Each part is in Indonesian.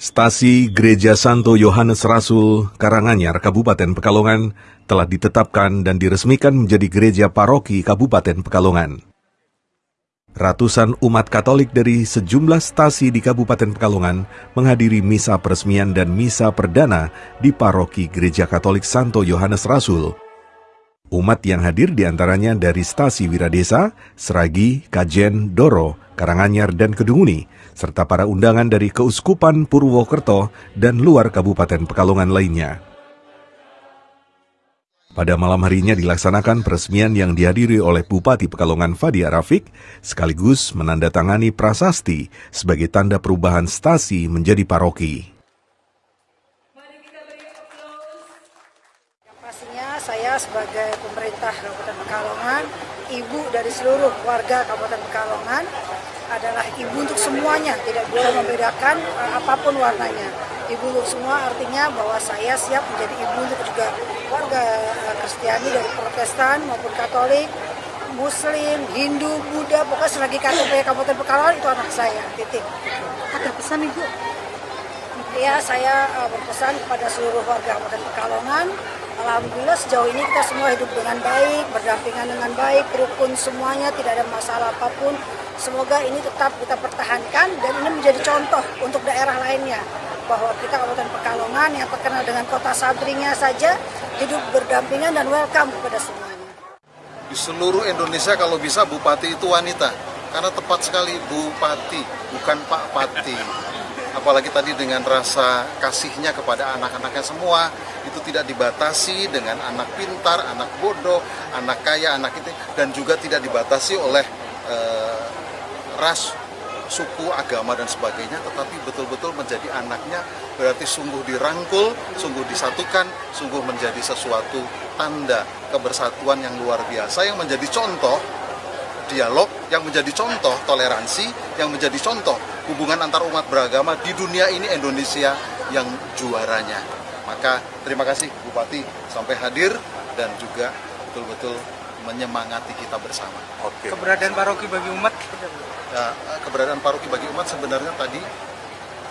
Stasi Gereja Santo Yohanes Rasul Karanganyar, Kabupaten Pekalongan telah ditetapkan dan diresmikan menjadi gereja paroki Kabupaten Pekalongan. Ratusan umat Katolik dari sejumlah stasi di Kabupaten Pekalongan menghadiri misa peresmian dan misa perdana di paroki Gereja Katolik Santo Yohanes Rasul. Umat yang hadir di antaranya dari stasi Wiradesa, Seragi, Kajen, Doro, Karanganyar, dan Kedunguni, serta para undangan dari Keuskupan Purwokerto dan luar Kabupaten Pekalongan lainnya. Pada malam harinya dilaksanakan peresmian yang dihadiri oleh Bupati Pekalongan Fadia Rafiq, sekaligus menandatangani prasasti sebagai tanda perubahan stasi menjadi paroki. Pastinya saya sebagai pemerintah Kabupaten Pekalongan, ibu dari seluruh warga Kabupaten Pekalongan, adalah ibu untuk semuanya, tidak boleh membedakan uh, apa pun warnanya. Ibu untuk semua artinya bahwa saya siap menjadi ibu untuk juga warga uh, Kristiani dari Protestan maupun Katolik, Muslim, Hindu, Buddha, pokoknya selagi KTP Kabupaten Pekalongan itu anak saya, titik. Ada pesan Ibu? Ya, saya uh, berpesan kepada seluruh warga Kabupaten Pekalongan. Alhamdulillah sejauh ini kita semua hidup dengan baik, berdampingan dengan baik, rukun semuanya, tidak ada masalah apa pun. Semoga ini tetap kita pertahankan dan ini menjadi contoh untuk daerah lainnya bahwa kita Kabupaten Pekalongan yang terkenal dengan kota sabrinya saja hidup berdampingan dan welcome kepada semuanya. Di seluruh Indonesia kalau bisa bupati itu wanita. Karena tepat sekali bupati, bukan Pak Pati. Apalagi tadi dengan rasa kasihnya kepada anak-anaknya semua, itu tidak dibatasi dengan anak pintar, anak bodoh, anak kaya, anak itu, dan juga tidak dibatasi oleh eh, ras, suku, agama dan sebagainya, tetapi betul-betul menjadi anaknya berarti sungguh dirangkul, sungguh disatukan, sungguh menjadi sesuatu tanda kebersatuan yang luar biasa yang menjadi contoh dialog, yang menjadi contoh toleransi, yang menjadi contoh hubungan antar umat beragama di dunia ini Indonesia yang juaranya. Maka terima kasih Bupati sampai hadir dan juga betul-betul menyemangati kita bersama. Oke. keberadaan paroki bagi umat Nah, keberadaan paroki bagi umat sebenarnya tadi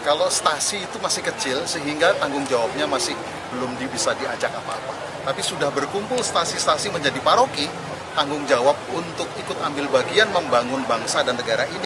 kalau stasi itu masih kecil sehingga tanggung jawabnya masih belum bisa diajak apa-apa. Tapi sudah berkumpul stasi-stasi menjadi paroki, tanggung jawab untuk ikut ambil bagian membangun bangsa dan negara ini